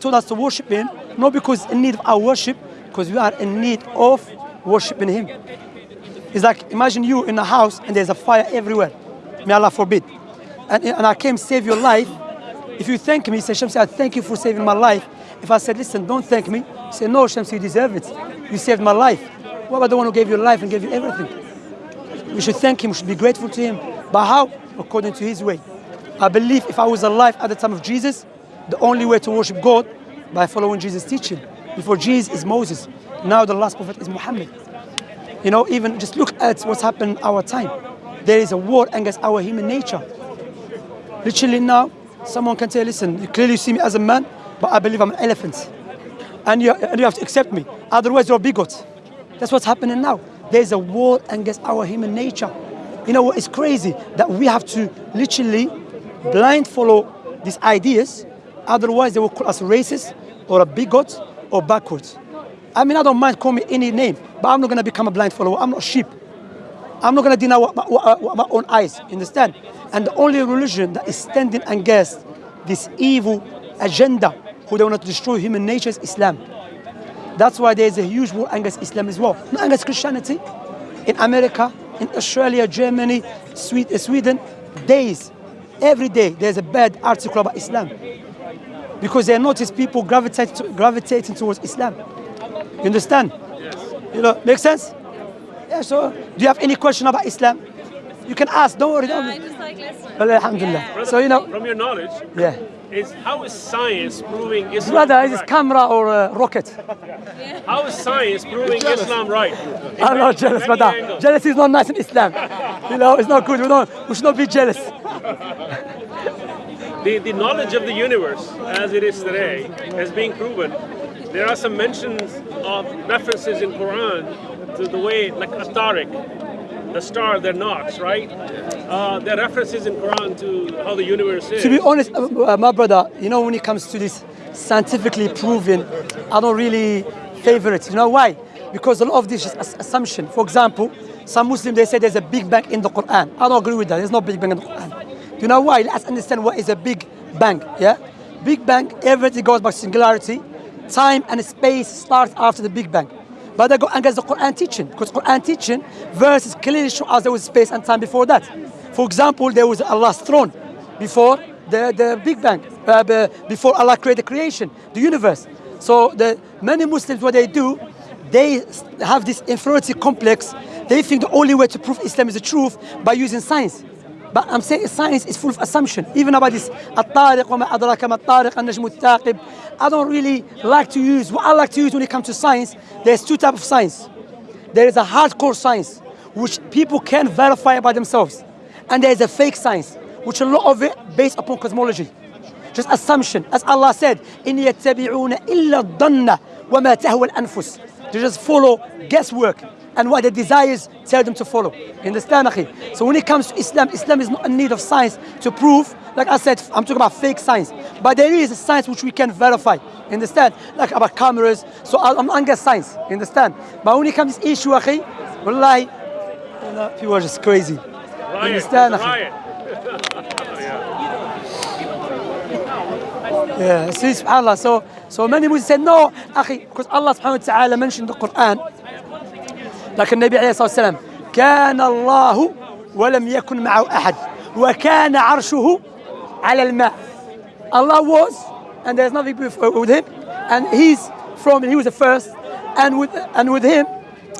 told us to worship Him, not because in need of our worship, because we are in need of worshiping Him. It's like imagine you in a house and there's a fire everywhere. May Allah forbid. And, and I came save your life. If you thank me, say Shamsi, I thank you for saving my life. If I said, listen, don't thank me, say no, Shamsi, you deserve it. You saved my life. What about the one who gave you life and gave you everything? We should thank him, we should be grateful to him. But how? According to his way. I believe if I was alive at the time of Jesus, the only way to worship God by following Jesus' teaching. Before Jesus is Moses. Now the last prophet is Muhammad. You know, even just look at what's happened in our time. There is a war against our human nature. Literally now, someone can say, listen, you clearly see me as a man, but I believe I'm an elephant. And you, and you have to accept me. Otherwise, you're a bigot. That's what's happening now. There's a war against our human nature. You know it's crazy? That we have to literally blind follow these ideas. Otherwise, they will call us racist or a bigot or backwards. I mean, I don't mind calling me any name, but I'm not going to become a blind follower. I'm not sheep. I'm not going to deny what my, what, my own eyes, understand? And the only religion that is standing against this evil agenda who they want to destroy human nature is Islam. That's why there is a huge war against Islam as well, not against Christianity. In America, in Australia, Germany, uh, Sweden, days, every day there's a bad article about Islam. Because they notice people gravitate, gravitating towards Islam. You understand? You know, make sense? Yeah, so do you have any question about Islam? You can ask, don't worry. No, Don't I just like listening. well, alhamdulillah. Brother, So, you know, from your knowledge, yeah. is how is science proving Islam Brother, is this camera or a rocket? How is science proving Islam right? In I'm not jealous, many brother. angles. Jealousy is not nice in Islam. You know, it's not good. We, don't, we should not be jealous. The, the knowledge of the universe as it is today has been proven. There are some mentions of references in Quran to the way, like Atariq, the star that knocks, right? Uh, there are references in Quran to how the universe is. To be honest, uh, uh, my brother, you know, when it comes to this scientifically proven, I don't really favor it. You know why? Because a lot of this is assumption. For example, some Muslims, they say there's a big bang in the Quran. I don't agree with that. There's no big bang in the Quran. You know why? Let's understand what is a big bang, yeah? Big bang, everything goes by singularity. Time and space starts after the big bang. But they go against the Quran teaching, because Quran teaching verses clearly show us there was space and time before that. For example, there was Allah's throne before the, the Big Bang, uh, before Allah created creation, the universe. So the many Muslims, what they do, they have this inferiority complex. They think the only way to prove Islam is the truth by using science. But I'm saying science is full of assumption. Even about this, الطارق وما أدراك ما الطارق النجم الثاقب. I don't really like to use, what I like to use when it comes to science, there's two types of science. There is a hardcore science, which people can verify by themselves. And there is a fake science, which a lot of it based upon cosmology. Just assumption. As Allah said, إِنْ يَتَّبِعُونَ إِلَّا الظَّنَّ وَمَا تَهْوَى الْأَنفُسِ They just follow guesswork and what their desires tell them to follow. You understand, akhi? So when it comes to Islam, Islam is not in need of science to prove, like I said, I'm talking about fake science, but there is a science which we can verify, you understand? Like about cameras, so I'm against science, you understand? But when it comes to this issue, akhi, wallahi, people are just crazy. You understand, akhi? Yeah, see, subhanAllah. So, so many Muslims say, no, akhi, because Allah subhanahu wa ta'ala mentioned the Quran, like النبي عليه الصلاة والسلام, كان الله ولم يكن معه أحد وكان عرشه على الماء. Allah was, and there's nothing with him, and he's from, he was the first, and with, and with him,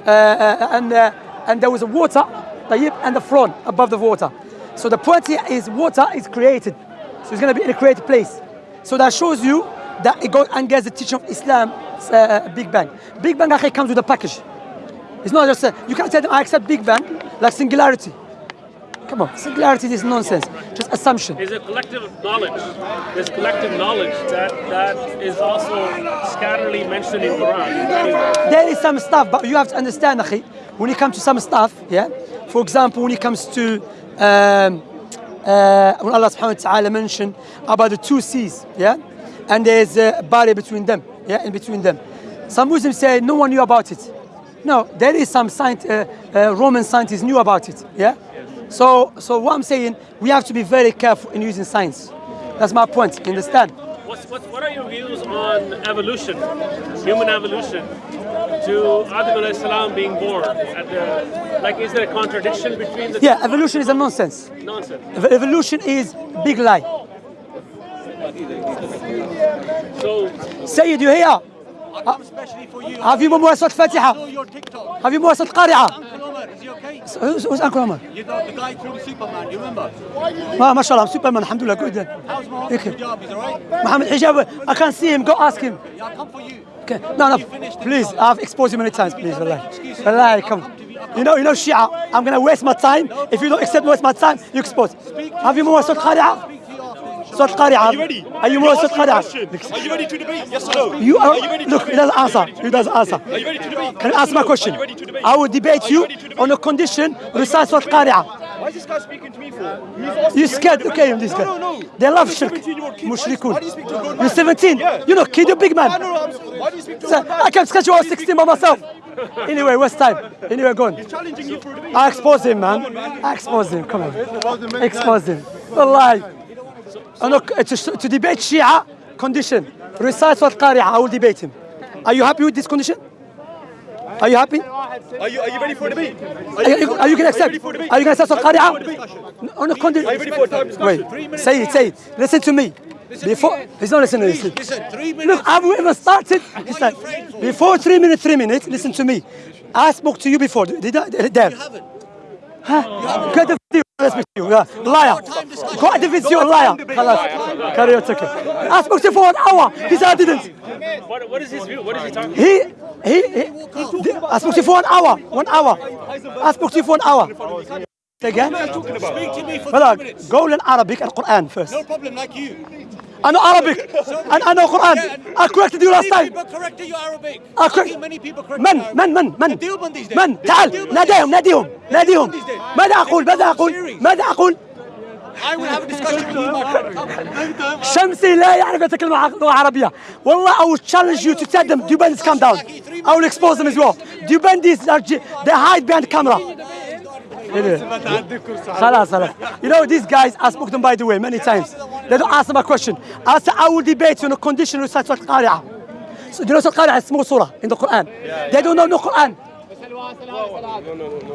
uh, uh, and, uh, and there was a water, طيب, and the throne above the water. So the point here is water is created. So it's going to be in a created place. So that shows you that it goes against the teaching of Islam, uh, Big Bang. Big Bang actually comes with a package. It's not just, uh, you can't tell them I accept Big Bang like singularity. Come on, singularity is nonsense, just assumption. Is a collective knowledge. There's collective knowledge that, that is also scatterly mentioned in Quran. There is some stuff, but you have to understand, akhi, when it comes to some stuff, yeah. For example, when it comes to um, uh, when Allah subhanahu wa ta'ala mentioned about the two seas, yeah, and there's a barrier between them, yeah, in between them. Some Muslims say no one knew about it. No, there is some science, uh, uh, Roman scientists knew about it, yeah. So, so what I'm saying, we have to be very careful in using science. That's my point. You understand? What's, what's, what are your views on evolution, human evolution, to Adam salam being born? At the, like, is there a contradiction between the Yeah, evolution is a nonsense. nonsense? Evolution is big lie. So, Sayyid, you here? Have you I Fatiha? Have you is he okay? Who's, who's Uncle Omar? You know the guy from Superman, you remember? Ma, mashallah, I'm Superman, alhamdulillah, good. How's Mohammed. Hijab? He's alright? Muhammad Hijab, I can't see him, go ask him. Yeah, I'll come for you. Okay. No, no, please, I've exposed you many times, please, wallahi. Wallahi, come. You know, you know, Shia, I'm gonna waste my time. If you don't accept waste my time, you expose. Have you memorized Surah Qari'ah? Speak to you after. Surah Qari'ah. Are you ready? Are you memorized Surah Question. Are you ready to debate? Yes or no? You are, Are you ready to look, debate? he doesn't answer. He doesn't answer. Are you ready to debate? Can you ask my question? Are you ready to debate? I will debate you you debate? on a condition, recite Surah Qari'ah. Why is this guy speaking to me for? Who's asking You scared? to Okay, debate? this no, guy. No, no, They love I'm shirk. Mushrikun. Why do you speak to a grown You're 17. Yeah. You know, kid, you're big man. I know, I'm, why do you speak to a Sir, grown man? I can sketch you I was 16 by myself. Anyway, waste time. Anyway, go on. Challenging you for a debate. I expose him, man. I expose him. Come on. Expose him. Wallahi. Oh, no, to, to debate Shia, condition. Recite Surah Qari'ah. I will debate him. Are you happy with this condition? Are you happy? Are you, are you ready for a debate? Are you, are you going to accept? Are you going to accept Surah Are you ready for Qari'ah? On a condition. Are you ready for a time? Wait, say it, say it. Listen to me. Before, he's not listening. Listen. Listen, three minutes. Look, I've even started. Listen, before three minutes, three minutes, listen to me. I spoke to you before. Did I? There. You haven't. Huh? Get the video. Let's speak to you. Liar. Got the video, liar. Khalas. Carry on, it's okay. I spoke to you for an hour. He said I didn't. what, what is his view? What is he talking He, he, he, I spoke to you for an hour. One hour. I spoke to you for an hour. Again? Speak to me for three minutes. go learn Arabic and Quran first. No problem, like you. أنا Arabic أنا أنا قران I corrected you last time I corrected من من من من من تعال ناديهم ناديهم ناديهم ماذا أقول ماذا أقول ماذا أقول شمسي لا يعرف يتكلم اللغة العربيه والله I will challenge you to tell them do bandits come down I will expose them as well do bandits are they hide behind camera خلاص خلاص you know these guys I spoke to them by the way many times They don't answer my question. I said I will debate you on a condition recite Surah Al-Qari'ah. So do you know Surah Al-Qari'ah is? Small surah in the Quran. They don't know no Quran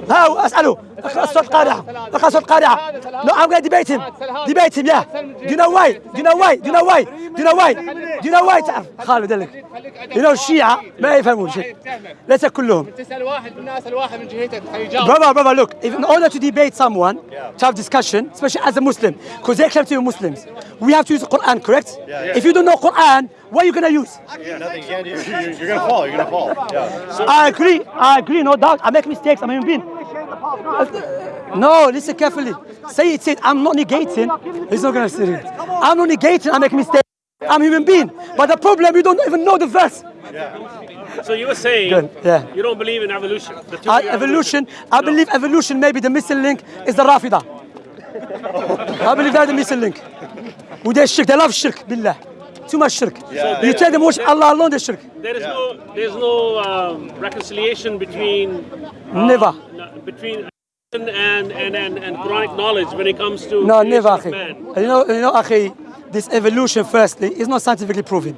ها هو اسالوا اخلصوا القارعة. اخلصوا القارعة. نو عم قاعد بيتهم دي يا دي نو واي دي نو واي دي نو واي دي نو واي دي نو واي تعرف خالد لك لو الشيعه ما يفهمون شيء ليس كلهم تسال واحد من الناس الواحد من جهتك حيجاوب بابا بابا لوك if in order to debate someone to have discussion especially as a muslim because they claim to be muslims we have to use the quran correct? If you don't know what are you going to use Yeah, Nothing. You can't, you're, you're, you're gonna fall. You're gonna fall. Yeah. I agree I agree no doubt I make mistakes I'm a human being No, listen carefully. Say it, say it. I'm not negating. He's not gonna say it. I'm not negating. I make mistakes. I'm a human being. But the problem, you don't even know the verse. So you were saying Good, yeah. you don't believe in evolution. The Uh, theory evolution, I believe evolution, maybe the missing link is the Rafida. I believe that's the missing link. With their shirk, they love shirk, billah. Too much shirk. you tell them worship Allah alone, they shirk. There is no, there's no um, reconciliation between uh, Never. between and, and, and, and Quranic knowledge when it comes to No, creation never, of akhi. You know, you know, akhi, this evolution, firstly, is not scientifically proven.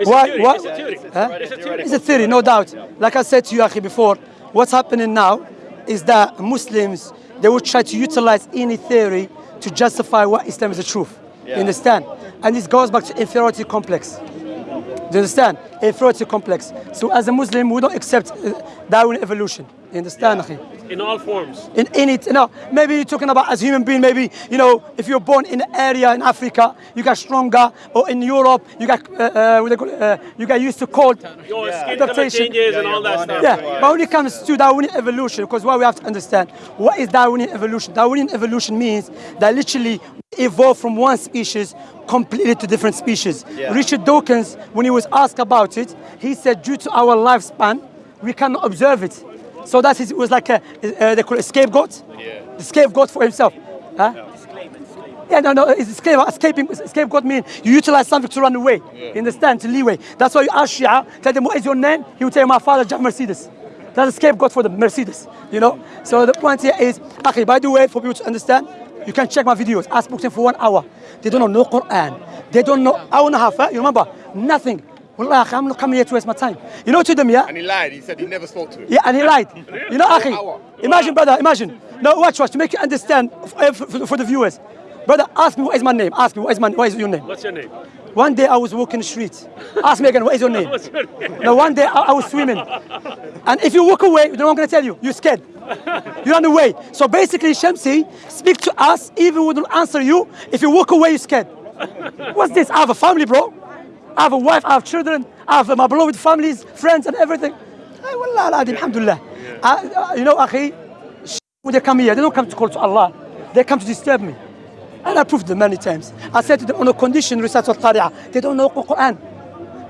It's Why- a theory. why- It's a theory. Huh? It's a theory. It's a theory, no doubt. Like I said to you, Akhi, before, what's happening now is that Muslims, they will try to utilize any theory to justify what Islam is the truth. You understand? And this goes back to inferiority complex. Do you understand? Inferiority complex. So as a Muslim, we don't accept uh, Darwin evolution. You understand, Akhi? in all forms. in, in it, you know, maybe you're talking about as human being, maybe, you know, if you're born in an area in Africa, you get stronger, or in Europe, you get, uh, uh, what call uh, you get used to cold. Your skin Adaptation. changes and all that stuff. Yeah, but when it comes to Darwinian evolution, because what we have to understand, what is Darwinian evolution? Darwinian evolution means that literally we evolve from one species completely to different species. Richard Dawkins, when he was asked about it, he said due to our lifespan, we cannot observe it. So that is, it was like a, uh, they call it a scapegoat. Yeah. The scapegoat for himself. Huh? Yeah, no, no, it's escape, escaping, scapegoat means you utilize something to run away. You understand? To leeway. That's why you ask Shia, tell them, what is your name? He will tell you, my father, Jack Mercedes. That's a scapegoat for the Mercedes, you know? So the point here is, okay, by the way, for people to understand, You can check my videos. I spoke to them for one hour. They don't know no Quran. They don't know hour and a half. Eh? You remember? Nothing. Wallah, I'm not coming here to waste my time. You know to them, yeah? And he lied. He said he never spoke to him. Yeah, and he lied. You know, Hour. Akhi, imagine, brother, imagine. No, watch, watch, to make you understand uh, f- for, for the viewers. Brother, ask me what is my name. Ask me what is my what is your name. What's your name? One day I was walking the street. Ask me again, what is your name? What's your name? No, one day I, I was swimming. And if you walk away, you know what I'm going to tell you? You're scared. You run away. So basically, Shamsi, speak to us even we don't answer you. If you walk away, you're scared. What's this? I have a family, bro. I have a wife, I have children, I have my beloved families, friends, and everything. Wallah, al-adim, alhamdulillah. I- I- you know, akhi, when they come here, they don't come to call to Allah. They come to disturb me. And I proved them many times. I said to them on a condition, recite al-Qari'ah. They don't know the Quran.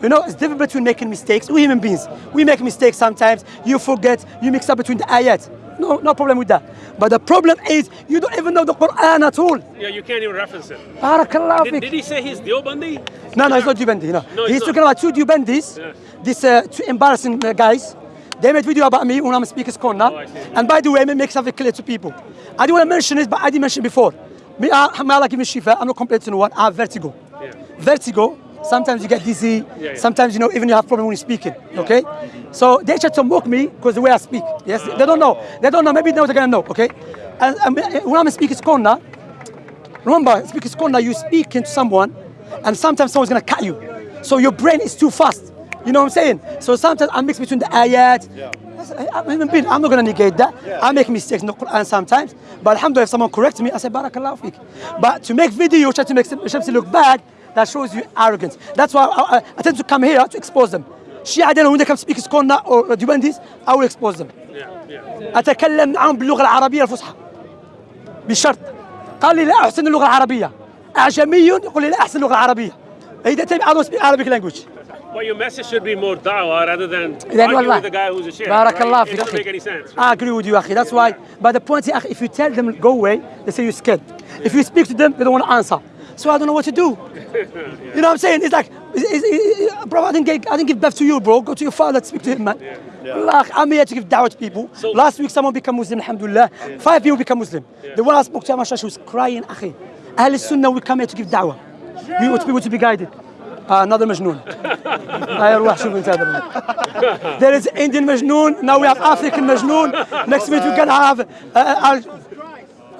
You know, it's different between making mistakes. We human beings, we make mistakes sometimes. You forget, you mix up between the ayat. No, no problem with that. But the problem is you don't even know the Quran at all. Yeah, you can't even reference it. Barakallah Did, did he say he's Deobandi? No, no, it's not Deobandi. No. No, He's talking about two. Yeah. These uh, two embarrassing uh, guys. They made video about me when I'm a speaker's corner. Oh, and by the way, let me make something clear to people. I didn't want to mention it, but I did mention before. Me, I, may Allah give me shifa. I'm not complaining to no one. I have vertigo. Yeah. Vertigo. Sometimes you get dizzy. yeah. Sometimes you know even you have problem when you're speaking. Okay. So they try to mock me because the way I speak. Yes. They don't know. They don't know. Maybe now they're gonna know. Okay. And, and when I'm a speaker's corner, Remember, speaker's corner, you're speaking to someone, and sometimes someone's gonna cut you. So your brain is too fast. You know what I'm saying? So sometimes I mix between the ayat. I- I'm, human being. I'm not gonna negate that. I make mistakes in the Quran sometimes. But alhamdulillah, if someone corrects me, I say barakallahu. But to make video, try to make Shamsi look bad, that shows you arrogance. That's why I, I, I tend to come here to expose them. Shia, when they come speaker's corner or Dubandis, I will expose them. Yeah, yeah. اتكلم معهم باللغة العربيه الفصحى بشرط قال لي لا احسن اللغة العربيه اعجمي يقول لي لا احسن اللغة العربيه اذا تبي I don't speak Arabic language But your message should be more da'wah rather than والله with the guy who's a sheikh. بارك right? It doesn't make any sense. I agree with you أخي that's why but the point is if you tell them go away they say you're scared if you speak to them they don't want to answer so I don't know what to do. yeah. You know what I'm saying? It's like, it's, it's, uh, bro, I didn't, get, I didn't give birth to you, bro. Go to your father, speak to him, man. Yeah. Yeah. Like, I'm here to give dawah to people. So, Last week, someone became Muslim, alhamdulillah. Yeah. Five people became Muslim. The one I spoke to, Amasha, she was crying, akhi. Ahl sunnah we come here to give dawah. We want people to be guided. Uh, another Majnoon. there is Indian Majnoon, now we have African Majnoon. Next week we're gonna have uh, uh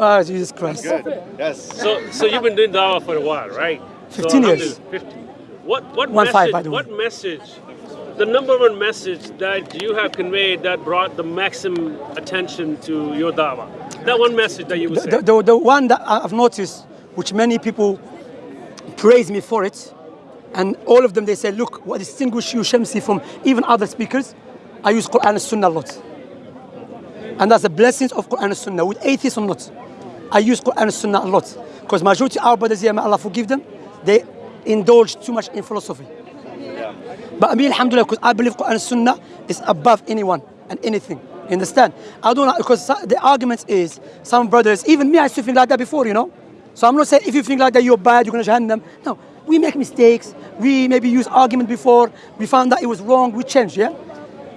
uh, Jesus Christ Good. Yes. So, so you've been doing da'wah for a while, right? 15 so, years. 50. What, what One message, five, by the way. what message, the number one message that you have conveyed that brought the maximum attention to your da'wah? That one message that you would say. the, the, the one that I've noticed which many people praise me for it and all of them they say look what distinguishes you Shamsi from even other speakers I use Quran and Sunnah a lot and that's the blessings of Quran and Sunnah with atheists or not I use Quran and Sunnah a lot because majority of our brothers here may Allah forgive them they indulge too much in philosophy but me, alhamdulillah, because I believe Quran and Sunnah is above anyone and anything. You understand? I don't know, because the argument is some brothers, even me, I used to think like that before, you know? So I'm not saying if you think like that, you're bad, you're going to Jahannam. No, we make mistakes. We maybe use argument before. We found that it was wrong. We change, yeah?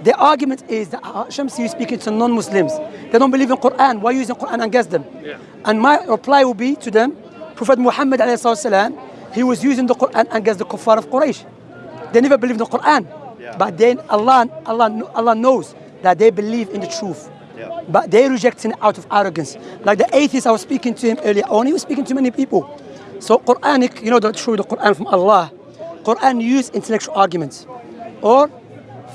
The argument is that Shamsi is speaking to non-Muslims. They don't believe in Quran. Why are you using Quran against them? Yeah. And my reply will be to them, Prophet Muhammad wasalam, he was using the Quran against the kuffar of Quraysh. They never believed in the Quran. But then Allah, Allah, Allah knows that they believe in the truth. Yeah. But they're rejecting it out of arrogance. Like the atheist I was speaking to him earlier on, he was speaking to many people. So Quranic, you know the truth, the Quran from Allah. Quran use intellectual arguments or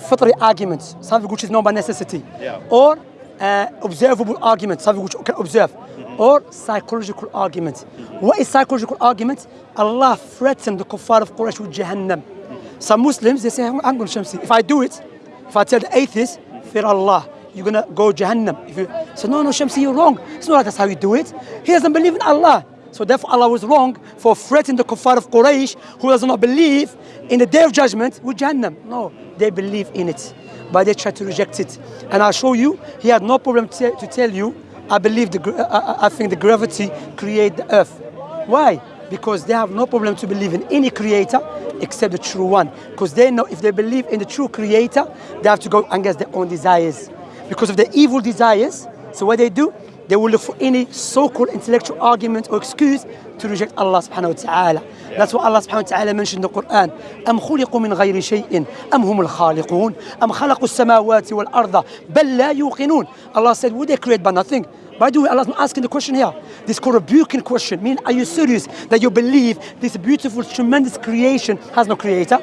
fitri arguments, something which is known by necessity. Yeah. Or uh, observable arguments, something which you can observe. Mm-hmm. Or psychological arguments. Mm-hmm. What is psychological argument? Allah threatened the kuffar of Quraysh with Jahannam. Mm-hmm. Some Muslims, they say, I'm going to Shamsi. If I do it, if I tell the atheist, fear Allah, you're going to go Jahannam. If you say, no, no, Shamsi, you're wrong. It's not like that's how you do it. He doesn't believe in Allah. So therefore Allah was wrong for threatening the kuffar of Quraysh who does not believe in the day of judgment with Jahannam. No, they believe in it. But they try to reject it. And I'll show you, he had no problem to, tell you, I believe, the, I, I- uh, uh, I think the gravity create the earth. Why? Because they have no problem to believe in any creator except the true one. Because they know if they believe in the true creator, they have to go against their own desires. Because of their evil desires, so what they do, they will look for any so-called intellectual argument or excuse to reject Allah subhanahu wa ta'ala. That's what Allah subhanahu wa ta'ala mentioned in the Quran. أم خلقوا من غير شيء أم هم الخالقون أم خلقوا السماوات والأرض بل لا يوقنون Allah said, would they create by nothing? By the way, Allah's not asking the question here. This is called a rebuking question. Meaning, are you serious that you believe this beautiful, tremendous creation has no creator?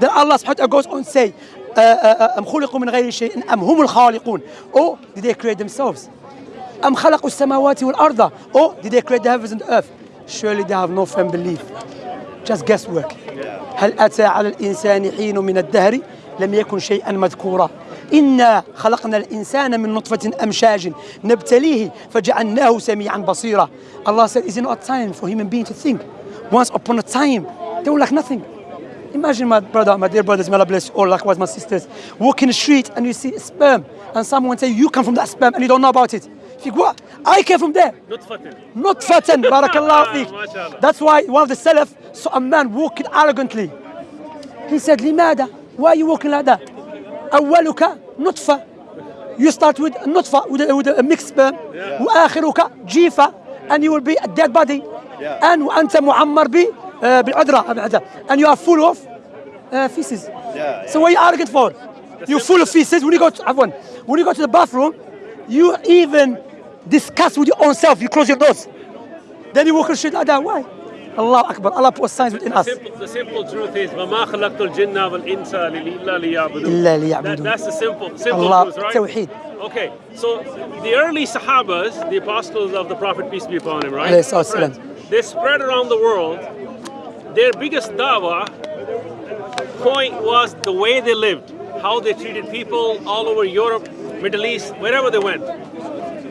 Then Allah subhanahu wa ta'ala goes on and say, uh, uh, أم خلقوا من غير شيء أم هم الخالقون Or did they create themselves? أم خلقوا السماوات والأرض Or did they create the heavens and the earth? Surely they have no firm belief. Just guesswork. هل أتى على الإنسان حين من الدهر لم يكن شيئا مذكورا إنا خلقنا الإنسان من نطفة أمشاج نبتليه فجعلناه سميعا بصيرا Allah said, is it not time for human being to think? Once upon a time, they were like nothing. Imagine my brother, my dear brothers, may Allah bless you, likewise my sisters, walk in the street and you see sperm, and someone say you come from that sperm and you don't know about it. You think, what? I came from there. نطفة Not fatan, barakallah fiqh. MashaAllah. That's why one of the Salaf saw a man walking arrogantly. He said, لماذا? Why are you walking like that? أولك نطفة. You start with نطفة, with a, with a mixed sperm. وآخرك جيفة. And you will be a dead body. And وأنت معمر ب uh, بالعذرة بالعذرة. And you are full of uh, feces. Yeah, So what are you arrogant for? You're full of feces. When you go to عفواً, when you go to the bathroom, you even discuss with your own self. You close your doors. Then you walk on the street like that. Why? Allah Akbar. Allah put signs within us. Simple, the simple truth is وما خلقت الجن والإنس إلا ليعبدون. إلا That, ليعبدون. that's the simple, simple Allah truth, right? توحيد. Okay, so the early Sahabas, the apostles of the Prophet, peace be upon him, right? Alayhi salatu wasalam. Friends, They spread around the world. Their biggest dawah point was the way they lived, how they treated people all over Europe, Middle East, wherever they went.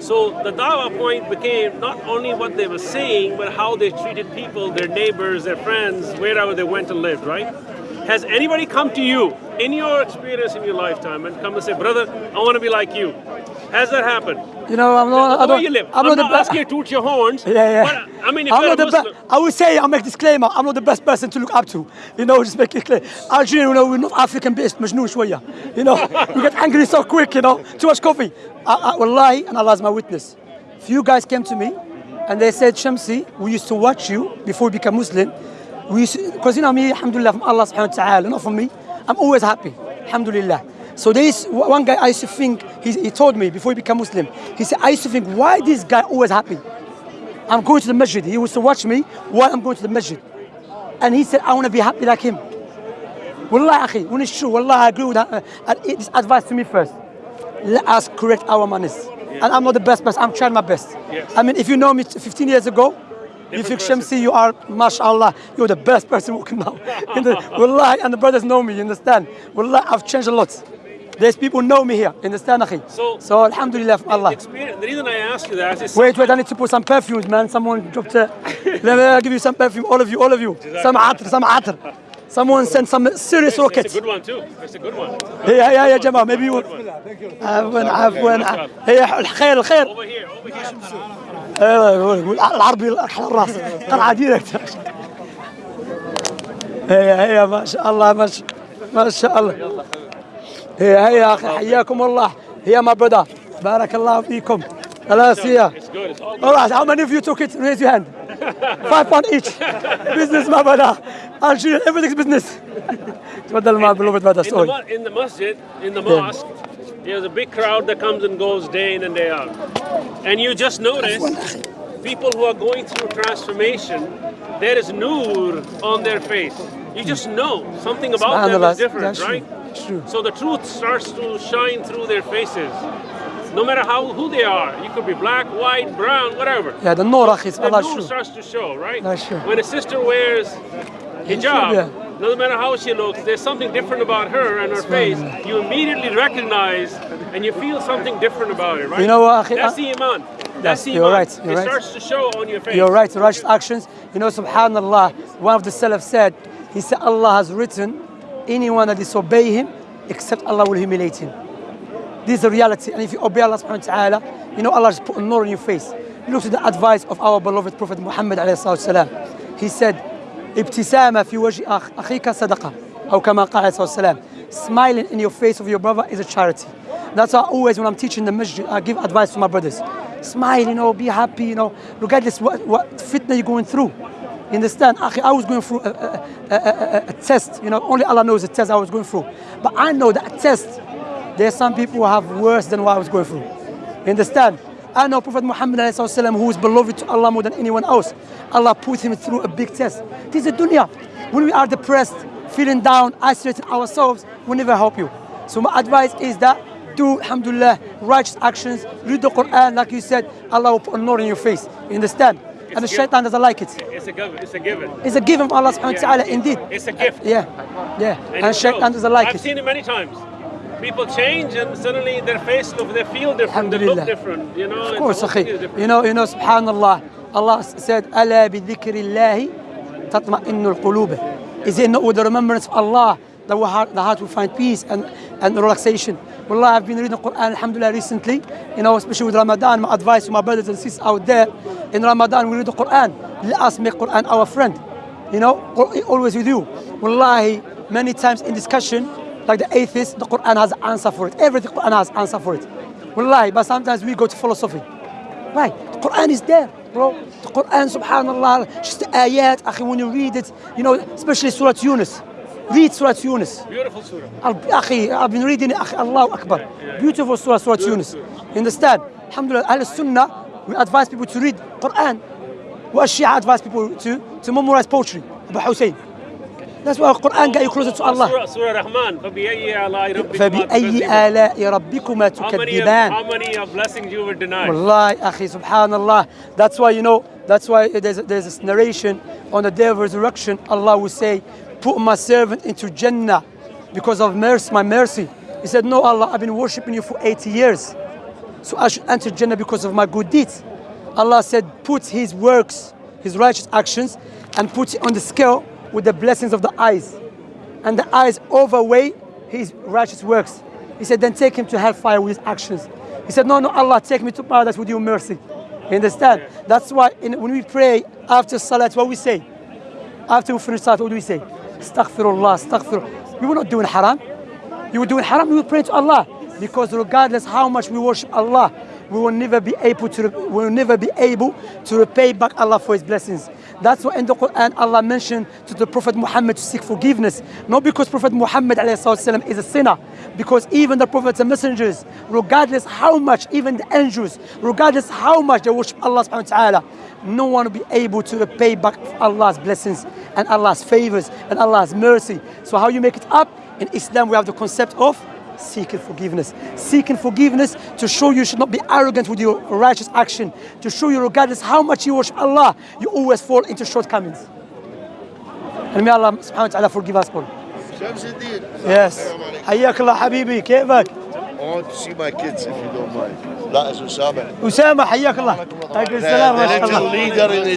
So the Dawa point became not only what they were saying, but how they treated people, their neighbors, their friends, wherever they went and lived, right? Has anybody come to you in your experience in your lifetime and come and say, brother, I want to be like you? Has that happened? You know, I'm not. I Where don't, you live? I'm, I'm, not, not the asking you best. to toot your horns. Yeah, yeah. But, I mean, if I'm you're not a the Muslim, best. I would say, I'll make disclaimer. I'm not the best person to look up to. You know, just make it clear. Algeria, you know, we're not African based. مجنون شوية. You know, we get angry so quick. You know, too much coffee. I, I, wallahi, and Allah is my witness. Few guys came to me, and they said, Shamsi, we used to watch you before we became Muslim. We used because you know me, Alhamdulillah, from Allah Subhanahu wa Taala, not from me. I'm always happy, Alhamdulillah. So there is one guy I used to think. He, he told me before he became Muslim. He said, I used to think, why this guy always happy? I'm going to the masjid. He used to watch me while I'm going to the masjid. And he said, I want to be happy like him. Wallah, akhi, when it's true, wallah, I agree with that. Uh, this advice to me first. Let us correct our manners. And I'm not the best person, I'm trying my best. Yes. I mean, if you know me 15 years ago, if you think person. Shamsi, you are, mashallah, you're the best person walking now. In the, wallah, and the brothers know me, you understand? Wallah, I've changed a lot. There's people know me here, understand, akhi? So- so alhamdulillah, from Allah. experience, the reason I ask you that is Wait, wait, I need to put some perfumes, man. Someone dropped a. Let me give you some perfume, all of you, all of you. Some atr, some atr. Someone sent some serious rockets. it's a good one too. It's a good one. هي هي يا جماعة maybe you عفوا عفوا هي الخير الخير Over here, over here. أيوه العربي على الراس طلعة ديركت هي هي ما شاء الله ما شاء الله هي هي يا اخي حياكم الله هي ما بدا بارك الله فيكم خلاص هي It's good. It's all good. All right, how many of you took it? Raise your hand. Five pound each. business ما بدا Algeria, everything's business. تفضل ما beloved brother, In the, sorry. mu- in the masjid, in the mosque, there's a big crowd that comes and goes day in and day out. And you just notice people who are going through transformation, there is nur on their face. You just know something about them Subhanallah, is different, that's true, right? True. So the truth starts to shine through their faces. No matter how who they are, you could be black, white, brown, whatever. Yeah, the nur is The truth starts to show, right? That's true. When a sister wears hijab, yeah. doesn't matter how she looks, there's something different about her and her face. You immediately recognize and you feel something different about it, right? You know what? That's ah. the iman. Yes, you're right. You're it right. starts to show on your face. You're right. Righteous actions. You know, Subhanallah. One of the Salaf said, he said, Allah has written anyone that disobey him, except Allah will humiliate him. This is the reality. And if you obey Allah subhanahu wa ta'ala, you know Allah just put a nur on your face. Look to the advice of our beloved Prophet Muhammad alayhi salatu wasalam. He said, ابتسامة في وجه أخ أخيك صدقة أو كما قال عليه الصلاة والسلام Smiling in your face of your brother is a charity. That's why always when I'm teaching the masjid, I give advice to my brothers. smile, you know, be happy, you know, regardless what, what fitna you're going through. You understand? I was going through a, a, a, a, test. You know, only Allah knows the test I was going through. But I know that test, there's some people who have worse than what I was going through. You understand? I know Prophet Muhammad who is beloved to Allah more than anyone else. Allah put him through a big test. This is dunya. When we are depressed, feeling down, isolating ourselves, we never help you. So my advice is that do, alhamdulillah, righteous actions, read the Quran, like you said, Allah will put a honor in your face. You understand? and the shaitan doesn't like it. It's a given. It's a given. It's a given from Allah subhanahu wa ta'ala indeed. It's a gift. Yeah. Yeah. And, and shaitan doesn't like I've it. I've seen it many times. People change and suddenly their face look, they feel different, they look different. You know, of course, akhi. You know, you know, subhanallah, Allah said, Ala bi dhikrillahi tatma'innul qulub. Is it not with the remembrance of Allah that the heart will find peace and and relaxation? Wallah, I've been reading Quran, alhamdulillah, recently, you know, especially with Ramadan. My advice to my brothers and sisters out there, in Ramadan, we read the Quran. Let us make Quran our friend. You know, always with you. Wallahi, many times in discussion, like the atheist, the Quran has answer for it. Everything Quran has answer for it. Wallahi, but sometimes we go to philosophy. Why? The Quran is there, bro. The Quran, subhanallah, just the ayat, when you read it, you know, especially Surah Yunus. Read Surah Yunus. Beautiful surah. Akhi, I've been reading akhi, Allahu Akbar. Beautiful Surah, Surah Yunus. You understand? Alhamdulillah, Ahl Sunnah, we advise people to read Quran. What Shia advise people to, to memorize poetry, Abu Hussein. That's why Quran got you closer to Allah. Surah, surah Rahman. فبأي آلاء ربكما فبأي. آلاء ربكما تكذبان how many of blessings you will deny? Wallahi, akhi, subhanallah. That's why, you know, that's why there's, there's this narration on the day of resurrection. Allah will say, Put my servant into Jannah because of mercy, my mercy. He said, No, Allah, I've been worshipping you for 80 years. So I should enter Jannah because of my good deeds. Allah said, Put his works, his righteous actions, and put it on the scale with the blessings of the eyes. And the eyes overweigh his righteous works. He said, then take him to hellfire with his actions. He said, no, no, Allah, take me to paradise with your mercy. You understand? That's why in, when we pray after salat, what we say? After we finish salat, what do we say? Astaghfirullah, astaghfirullah. We were not doing haram. You were doing haram, we will pray to Allah. Because regardless how much we worship Allah, we will never be able to we will never be able to repay back Allah for his blessings. That's why in the Quran Allah mentioned to the Prophet Muhammad to seek forgiveness. Not because Prophet Muhammad والسلام, is a sinner, because even the prophets and messengers, regardless how much, even the angels, regardless how much they worship Allah subhanahu wa ta'ala, no one will be able to repay back Allah's blessings and Allah's favors and Allah's mercy. So how you make it up? In Islam we have the concept of seeking forgiveness. Seeking forgiveness to show you should not be arrogant with your righteous action. To show you regardless how much you worship Allah, you always fall into shortcomings. And may Allah subhanahu wa ta'ala forgive us all. شمس الدين Yes. حياك الله حبيبي كيفك؟ I want to see my kids if you don't mind. That is Osama. أسامة حياك الله. عليكم The, السلام ما the شاء little الله.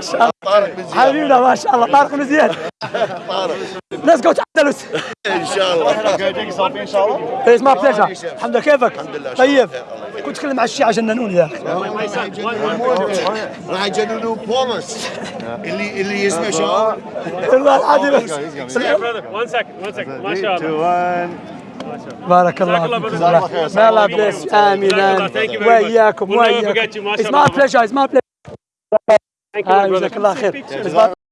شاء الله. طارق بن حبيبنا ما شاء الله. طارق مزيان زياد. طارق. ليتس جو تعدلوا إن شاء الله. قاعدين صافي إن شاء الله. اسمع بليجر الحمد لله. كيفك؟ الحمد لله. طيب. كنت تكلم مع الشيعة جننوني يا أخي. راح يجننوا بومس. اللي اللي يسمع شباب والله العظيم. وان سكند وان سكند ما شاء الله بارك الله فيك. ما الله بليس امين وياكم وياكم اسمع بليجر اسمع بليجر آه، جزاك الله خير.